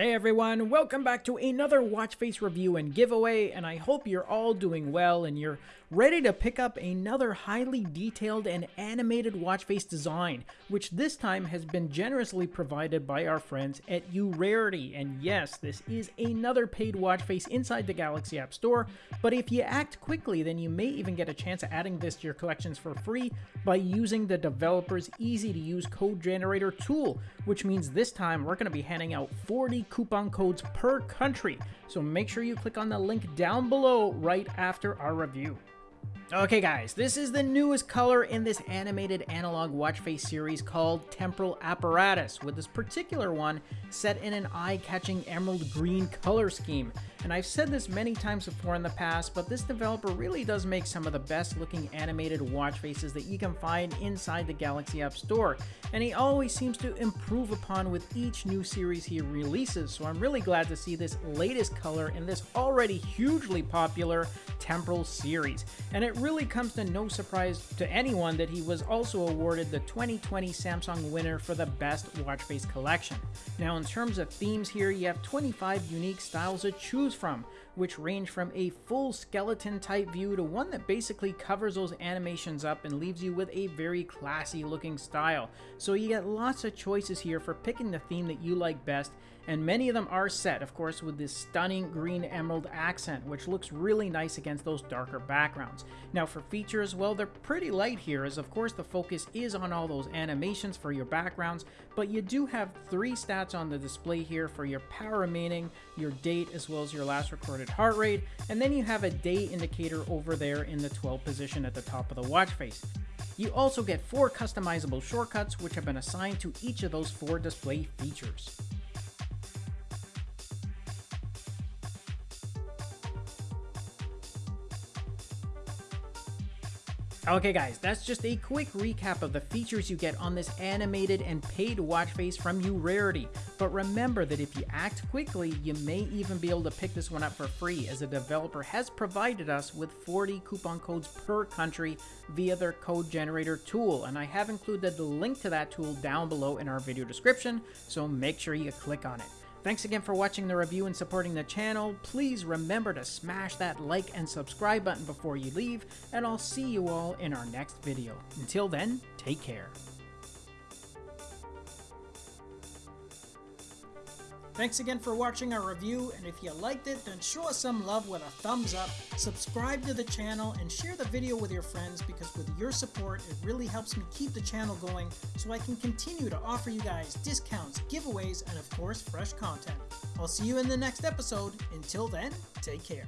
Hey everyone, welcome back to another watch face review and giveaway, and I hope you're all doing well and you're ready to pick up another highly detailed and animated watch face design, which this time has been generously provided by our friends at Urarity. And yes, this is another paid watch face inside the Galaxy App Store, but if you act quickly, then you may even get a chance at adding this to your collections for free by using the developer's easy to use code generator tool, which means this time we're going to be handing out 40 coupon codes per country. So make sure you click on the link down below right after our review. Okay guys, this is the newest color in this animated analog watch face series called Temporal Apparatus, with this particular one set in an eye-catching emerald green color scheme. And I've said this many times before in the past, but this developer really does make some of the best looking animated watch faces that you can find inside the Galaxy App Store, and he always seems to improve upon with each new series he releases, so I'm really glad to see this latest color in this already hugely popular Temporal series. And it really comes to no surprise to anyone that he was also awarded the 2020 Samsung winner for the best watch face collection. Now in terms of themes here, you have 25 unique styles to choose from, which range from a full skeleton type view to one that basically covers those animations up and leaves you with a very classy looking style. So you get lots of choices here for picking the theme that you like best and many of them are set, of course, with this stunning green emerald accent, which looks really nice against those darker backgrounds. Now for features, well, they're pretty light here, as of course the focus is on all those animations for your backgrounds, but you do have three stats on the display here for your power remaining, your date, as well as your last recorded heart rate, and then you have a day indicator over there in the 12 position at the top of the watch face. You also get four customizable shortcuts which have been assigned to each of those four display features. Okay guys, that's just a quick recap of the features you get on this animated and paid watch face from Urarity. But remember that if you act quickly, you may even be able to pick this one up for free as the developer has provided us with 40 coupon codes per country via their code generator tool. And I have included the link to that tool down below in our video description, so make sure you click on it. Thanks again for watching the review and supporting the channel. Please remember to smash that like and subscribe button before you leave, and I'll see you all in our next video. Until then, take care. Thanks again for watching our review, and if you liked it, then show us some love with a thumbs up, subscribe to the channel, and share the video with your friends because with your support, it really helps me keep the channel going so I can continue to offer you guys discounts, giveaways, and of course, fresh content. I'll see you in the next episode. Until then, take care.